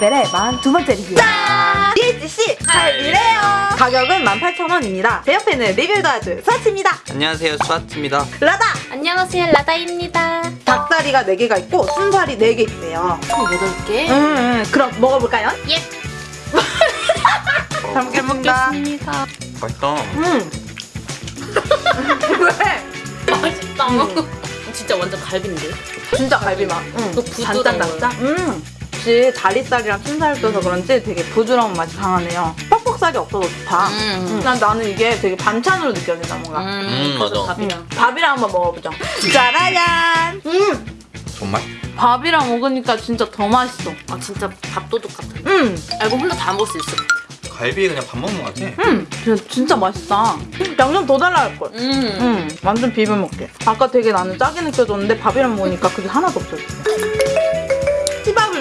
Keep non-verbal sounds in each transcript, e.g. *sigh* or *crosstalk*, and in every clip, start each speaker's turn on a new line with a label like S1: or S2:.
S1: 레벨의 42번째 리뷰 짠! DHC 갈비래요 가격은 18,000원입니다 제 옆에는 리뷰를 도와줄 서치입니다
S2: 안녕하세요 수아트입니다
S1: 라다!
S3: 안녕하세요 라다입니다
S1: 닭다리가 4개가 있고 순살이 4개 있대요
S3: 28개
S1: 음, 음, 그럼 먹어볼까요?
S3: 예 *laughs*
S1: 잘 먹겠습니다
S3: 먹겠습니다
S2: 맛있다
S1: 음. *laughs* 왜?
S3: 맛있다 진짜 완전 갈비인데
S1: 진짜 갈비 맛. 응.
S3: 또 부드러워요.
S1: 단짠단짠. 음. 혹시 다리살이랑 춘살을 떠서 그런지 되게 부드러운 맛이 강하네요. 뻑뻑살이 없어서 좋다.
S3: 음.
S1: 난 나는 이게 되게 반찬으로 느껴진다 뭔가.
S2: 음, 맞아.
S3: 밥이랑
S1: 밥이랑 한번 먹어보죠. 짜라잔. 음.
S2: 정말?
S1: 밥이랑 먹으니까 진짜 더 맛있어.
S3: 아 진짜 밥도둑 같아
S1: 음.
S3: 알고 혼자 다 먹을 수 있을 것 같아
S2: 갈비 그냥 밥 먹는 거 같아
S1: 음. 진짜, 진짜 맛있다. 양념 더 달라 할 걸.
S3: 음.
S1: 음, 완전 비벼 먹게. 아까 되게 나는 짜게 느껴졌는데 밥이랑 먹으니까 그게 하나도 없어졌어.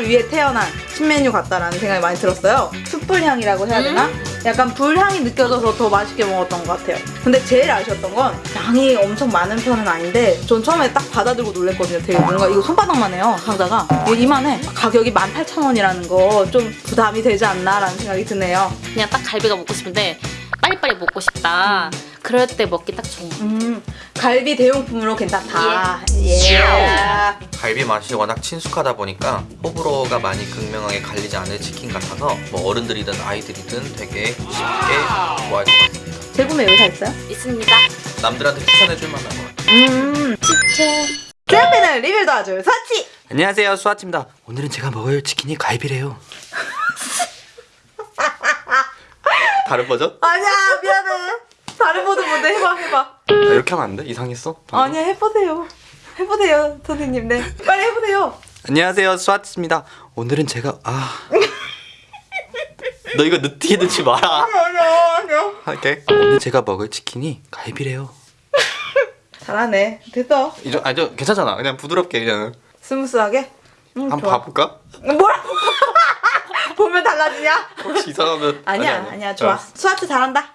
S1: 위해 태어난 신메뉴 같다라는 생각이 많이 들었어요. 숯불 향이라고 해야 되나? 약간 불향이 느껴져서 더 맛있게 먹었던 것 같아요. 근데 제일 아쉬웠던 건 양이 엄청 많은 편은 아닌데 전 처음에 딱 받아들고 놀랬거든요. 되게 뭔가 이거 손바닥만 해요, 상자가. 이만해. 가격이 18,000원이라는 거 좀 부담이 되지 않나라는 생각이 드네요.
S3: 그냥 딱 갈비가 먹고 싶은데 빨리빨리 먹고 싶다 그럴 때 먹기 딱 좋은 거
S1: 음, 갈비 대용품으로 괜찮다. 예.
S2: 갈비 맛이 워낙 친숙하다 보니까 호불호가 많이 극명하게 갈리지 않을 치킨 같아서 뭐 어른들이든 아이들이든 되게 쉽게 좋아할 것 같습니다
S1: 재구매 의사 있어요?
S3: 있습니다
S2: 남들한테 추천해줄 만한 것 같아요
S1: 음. 제 옆에는 리뷰를 도와줄 서치!
S2: 안녕하세요 수아트입니다 오늘은 제가 먹을 치킨이 갈비래요 다른 버전?
S1: 아니야, 미안해. 다른 모드 모드 해봐, 해봐.
S2: 아, 이렇게 하면 안 돼? 이상했어?
S1: 아니야, 해보세요. 해보세요, 선생님. 네. 빨리 해보세요.
S2: 안녕하세요 수아트입니다 오늘은 제가 아... 너 이거 느끼게 넣지 마라
S1: 아니야, 아니야.
S2: 할게 오늘 제가 먹을 치킨이 갈비래요
S1: 잘하네. 됐어.
S2: 이저 아니 저 괜찮잖아 그냥 부드럽게 그냥
S1: smooth하게. 응,
S2: 한번. 봐볼까?
S1: 뭐라 달라지냐?
S2: 혹시 이상하면
S1: 아니야, 아니야, 좋아.
S2: 알았어.
S1: 수아트 잘한다.